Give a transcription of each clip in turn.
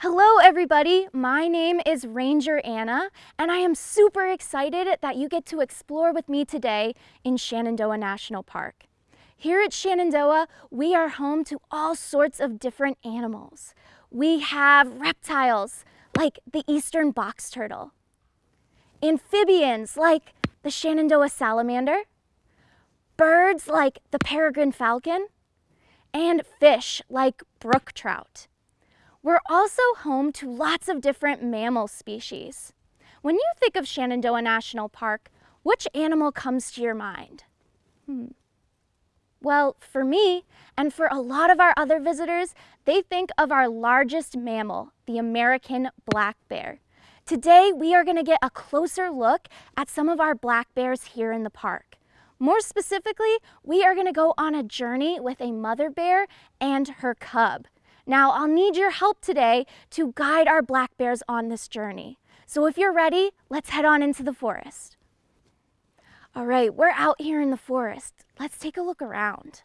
Hello everybody, my name is Ranger Anna and I am super excited that you get to explore with me today in Shenandoah National Park. Here at Shenandoah, we are home to all sorts of different animals. We have reptiles like the eastern box turtle, amphibians like the Shenandoah salamander, birds like the peregrine falcon, and fish like brook trout. We're also home to lots of different mammal species. When you think of Shenandoah National Park, which animal comes to your mind? Hmm. Well, for me, and for a lot of our other visitors, they think of our largest mammal, the American black bear. Today, we are gonna get a closer look at some of our black bears here in the park. More specifically, we are gonna go on a journey with a mother bear and her cub. Now, I'll need your help today to guide our black bears on this journey. So if you're ready, let's head on into the forest. All right, we're out here in the forest. Let's take a look around.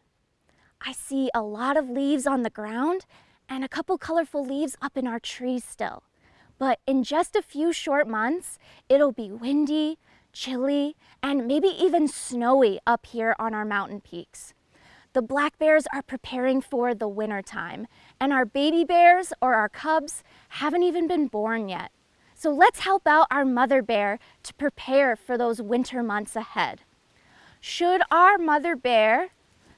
I see a lot of leaves on the ground and a couple colorful leaves up in our trees still. But in just a few short months, it'll be windy, chilly, and maybe even snowy up here on our mountain peaks. The black bears are preparing for the winter time, and our baby bears or our cubs haven't even been born yet. So let's help out our mother bear to prepare for those winter months ahead. Should our mother bear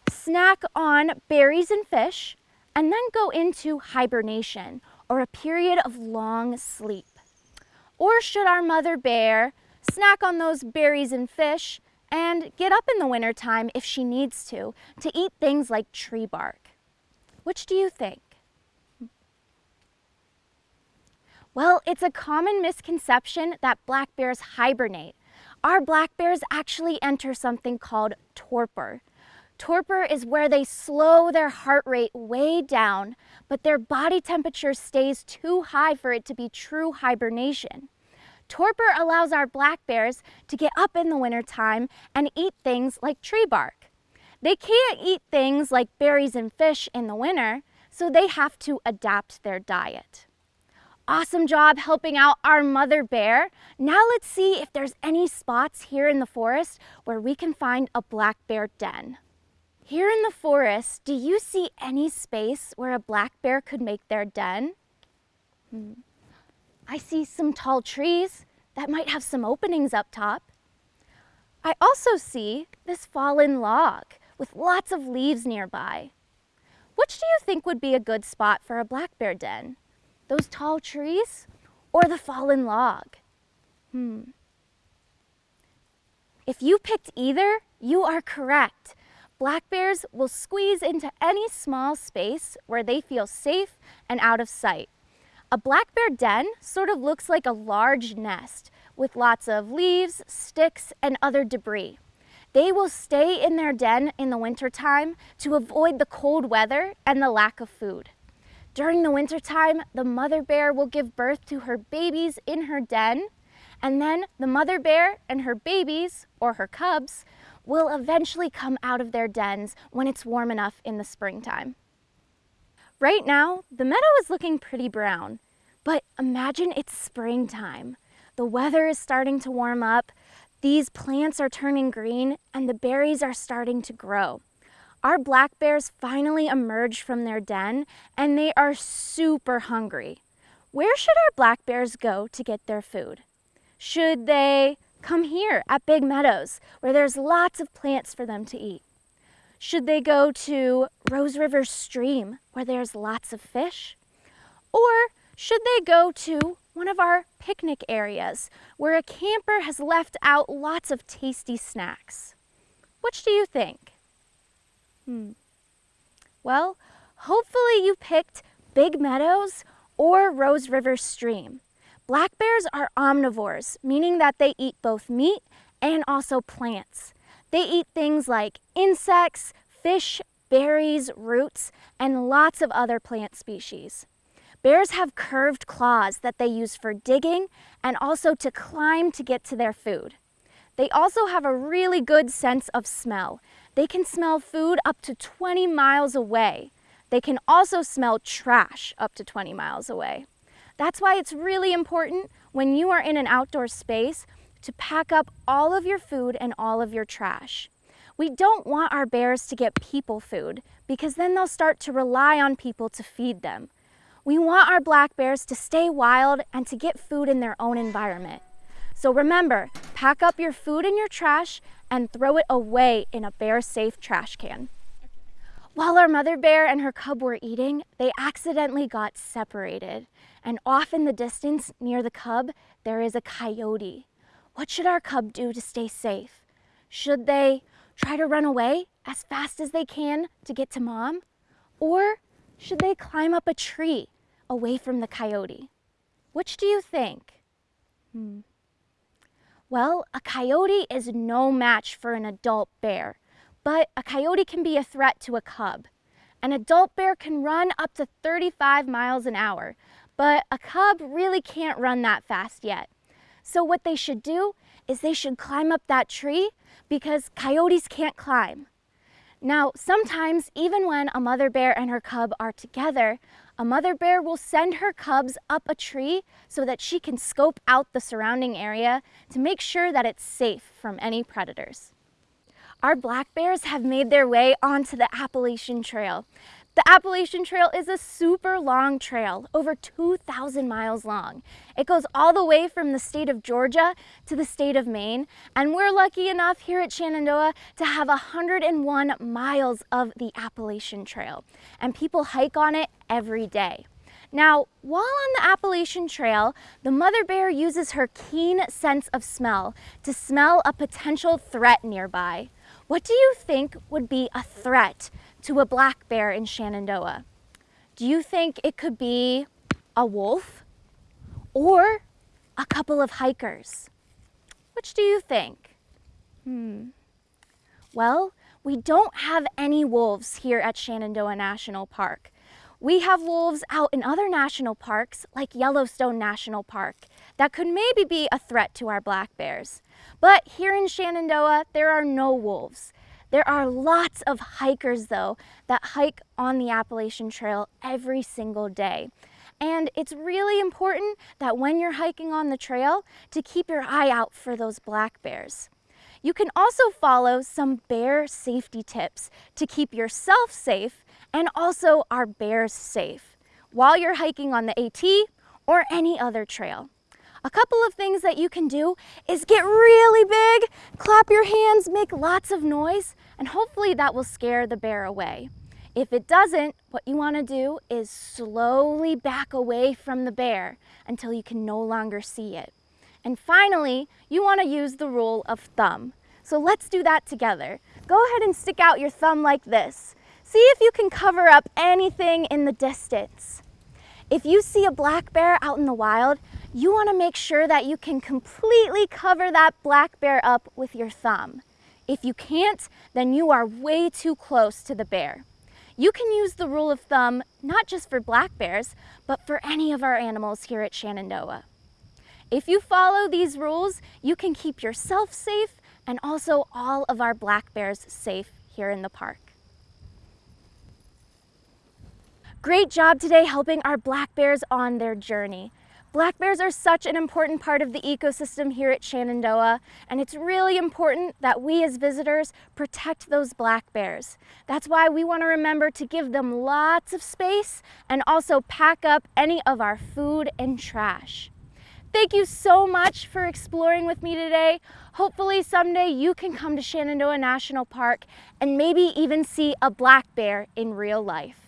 snack on berries and fish and then go into hibernation or a period of long sleep? Or should our mother bear snack on those berries and fish and get up in the wintertime if she needs to, to eat things like tree bark. Which do you think? Well, it's a common misconception that black bears hibernate. Our black bears actually enter something called torpor. Torpor is where they slow their heart rate way down, but their body temperature stays too high for it to be true hibernation. Torpor allows our black bears to get up in the wintertime and eat things like tree bark. They can't eat things like berries and fish in the winter, so they have to adapt their diet. Awesome job helping out our mother bear. Now let's see if there's any spots here in the forest where we can find a black bear den. Here in the forest, do you see any space where a black bear could make their den? Hmm. I see some tall trees that might have some openings up top. I also see this fallen log with lots of leaves nearby. Which do you think would be a good spot for a black bear den? Those tall trees or the fallen log? Hmm. If you picked either, you are correct. Black bears will squeeze into any small space where they feel safe and out of sight. A black bear den sort of looks like a large nest with lots of leaves, sticks, and other debris. They will stay in their den in the wintertime to avoid the cold weather and the lack of food. During the wintertime, the mother bear will give birth to her babies in her den, and then the mother bear and her babies, or her cubs, will eventually come out of their dens when it's warm enough in the springtime. Right now, the meadow is looking pretty brown, but imagine it's springtime. The weather is starting to warm up, these plants are turning green, and the berries are starting to grow. Our black bears finally emerged from their den, and they are super hungry. Where should our black bears go to get their food? Should they come here at Big Meadows, where there's lots of plants for them to eat? Should they go to Rose River Stream where there's lots of fish? Or should they go to one of our picnic areas where a camper has left out lots of tasty snacks? Which do you think? Hmm. Well, hopefully you picked Big Meadows or Rose River Stream. Black bears are omnivores, meaning that they eat both meat and also plants. They eat things like insects, fish, berries, roots, and lots of other plant species. Bears have curved claws that they use for digging and also to climb to get to their food. They also have a really good sense of smell. They can smell food up to 20 miles away. They can also smell trash up to 20 miles away. That's why it's really important when you are in an outdoor space to pack up all of your food and all of your trash. We don't want our bears to get people food because then they'll start to rely on people to feed them. We want our black bears to stay wild and to get food in their own environment. So remember, pack up your food and your trash and throw it away in a bear-safe trash can. While our mother bear and her cub were eating, they accidentally got separated. And off in the distance, near the cub, there is a coyote. What should our cub do to stay safe? Should they try to run away as fast as they can to get to mom? Or should they climb up a tree away from the coyote? Which do you think? Hmm. Well, a coyote is no match for an adult bear, but a coyote can be a threat to a cub. An adult bear can run up to 35 miles an hour, but a cub really can't run that fast yet. So what they should do is they should climb up that tree because coyotes can't climb. Now, sometimes even when a mother bear and her cub are together, a mother bear will send her cubs up a tree so that she can scope out the surrounding area to make sure that it's safe from any predators. Our black bears have made their way onto the Appalachian Trail. The Appalachian Trail is a super long trail, over 2,000 miles long. It goes all the way from the state of Georgia to the state of Maine, and we're lucky enough here at Shenandoah to have 101 miles of the Appalachian Trail, and people hike on it every day. Now, while on the Appalachian Trail, the mother bear uses her keen sense of smell to smell a potential threat nearby. What do you think would be a threat to a black bear in Shenandoah? Do you think it could be a wolf or a couple of hikers? Which do you think? Hmm. Well, we don't have any wolves here at Shenandoah National Park. We have wolves out in other national parks like Yellowstone National Park that could maybe be a threat to our black bears. But here in Shenandoah, there are no wolves. There are lots of hikers though that hike on the Appalachian Trail every single day. And it's really important that when you're hiking on the trail to keep your eye out for those black bears. You can also follow some bear safety tips to keep yourself safe and also our bears safe while you're hiking on the AT or any other trail. A couple of things that you can do is get really big, clap your hands, make lots of noise, and hopefully that will scare the bear away. If it doesn't, what you want to do is slowly back away from the bear until you can no longer see it. And finally, you want to use the rule of thumb. So let's do that together. Go ahead and stick out your thumb like this. See if you can cover up anything in the distance. If you see a black bear out in the wild, you want to make sure that you can completely cover that black bear up with your thumb. If you can't, then you are way too close to the bear. You can use the rule of thumb not just for black bears, but for any of our animals here at Shenandoah. If you follow these rules, you can keep yourself safe and also all of our black bears safe here in the park. Great job today helping our black bears on their journey. Black bears are such an important part of the ecosystem here at Shenandoah, and it's really important that we as visitors protect those black bears. That's why we want to remember to give them lots of space and also pack up any of our food and trash. Thank you so much for exploring with me today. Hopefully someday you can come to Shenandoah National Park and maybe even see a black bear in real life.